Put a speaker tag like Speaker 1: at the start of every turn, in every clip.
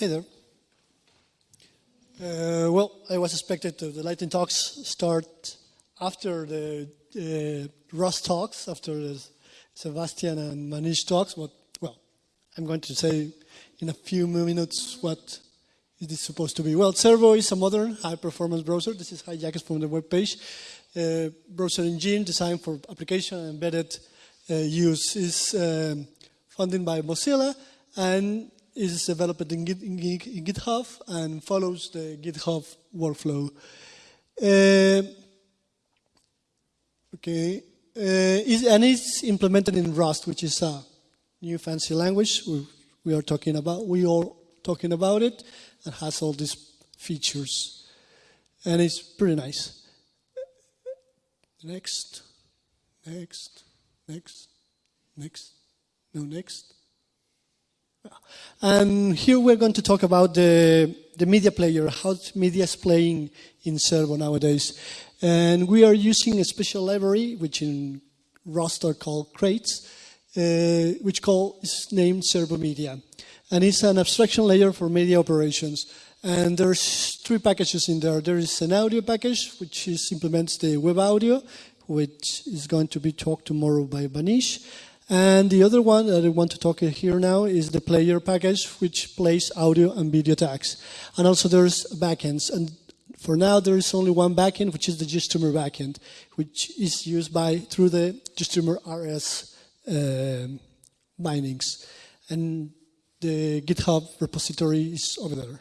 Speaker 1: Hey there. Uh, well, I was expected to the Lightning Talks start after the uh, Rust Talks, after the Sebastian and Manish Talks, but, well, I'm going to say in a few minutes what is supposed to be. Well, Servo is a modern high-performance browser. This is hijacked from the web page. Uh, browser engine designed for application embedded uh, use is um, funded by Mozilla and is developed in, Git, in, in GitHub and follows the GitHub workflow. Uh, okay, uh, and it's implemented in Rust, which is a new fancy language. We, we are talking about. We are talking about it, and has all these features, and it's pretty nice. Next, next, next, next, no next. And here we're going to talk about the, the media player, how media is playing in Servo nowadays. And we are using a special library, which in Rust are called crates, uh, which call, is named Servo Media. And it's an abstraction layer for media operations. And there's three packages in there. There is an audio package, which is, implements the web audio, which is going to be talked tomorrow by Manish. And the other one that I want to talk here now is the player package, which plays audio and video tags. And also there's backends. And for now, there is only one backend, which is the GStreamer backend, which is used by through the GStreamer RS uh, bindings. And the GitHub repository is over there.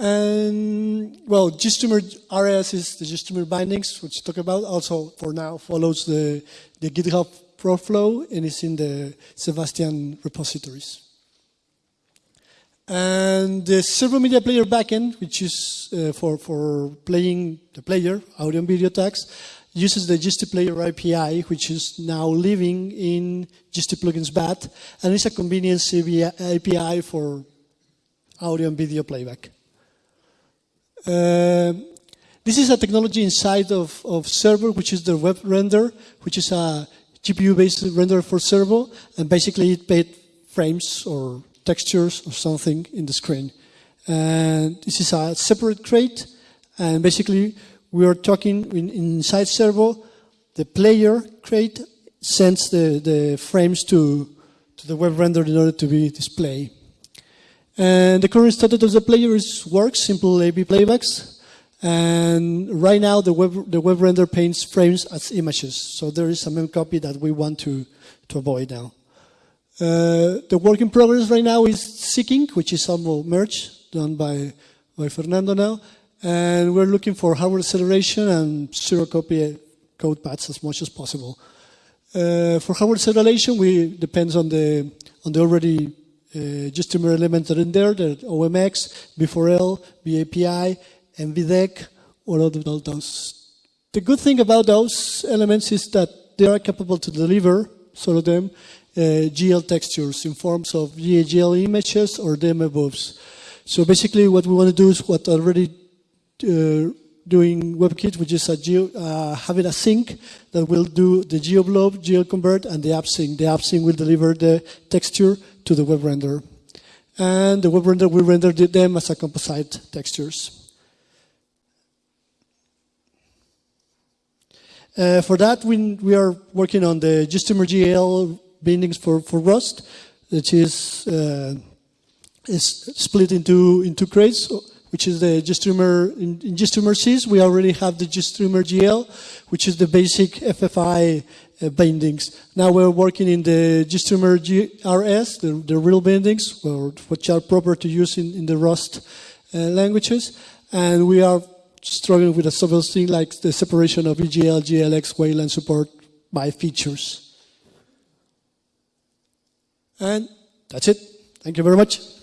Speaker 1: And well, GStreamer RS is the GStreamer bindings, which talk about. Also, for now, follows the, the GitHub workflow and is in the Sebastian repositories. And the servo media player backend, which is uh, for, for playing the player, audio and video tags, uses the GST Player API, which is now living in GST Plugins Bad, and it's a convenience API for audio and video playback. Uh, this is a technology inside of, of Servo, which is the WebRender, which is a GPU-based render for Servo, and basically it made frames or textures or something in the screen. And this is a separate crate, and basically we are talking in, inside Servo, the player crate sends the, the frames to, to the WebRender in order to be displayed. And the current status of the player is works, simple A-V playbacks. And right now, the web, the WebRender paints frames as images. So there is a mem copy that we want to, to avoid now. Uh, the work in progress right now is seeking, which is some merge done by, by Fernando now. And we're looking for hardware acceleration and zero copy code paths as much as possible. Uh, for hardware acceleration, we depends on the on the already uh, GStreamer elements that are in there, the OMX, V4L, VAAPI, NVDEC, all of those. The good thing about those elements is that they are capable to deliver, some of them, uh, GL textures in forms of GL images or dmabuf. So basically what we want to do is what already uh, doing WebKit, which is a geo, uh, having a sink that will do the GeoBlob, GeoConvert, and the AppSink. The AppSink will deliver the texture to the WebRender. And the WebRender will render them as a composite textures. Uh, for that, we, we are working on the GStreamer GL bindings for, for Rust, which is, uh, is split into, into crates which is the GStreamer, in, in GStreamer Sys, we already have the GStreamer GL, which is the basic FFI uh, bindings. Now we're working in the GStreamer GRS, the, the real bindings, which are proper to use in, in the Rust uh, languages. And we are struggling with a several things like the separation of EGL, GLX, Wayland support by features. And that's it. Thank you very much.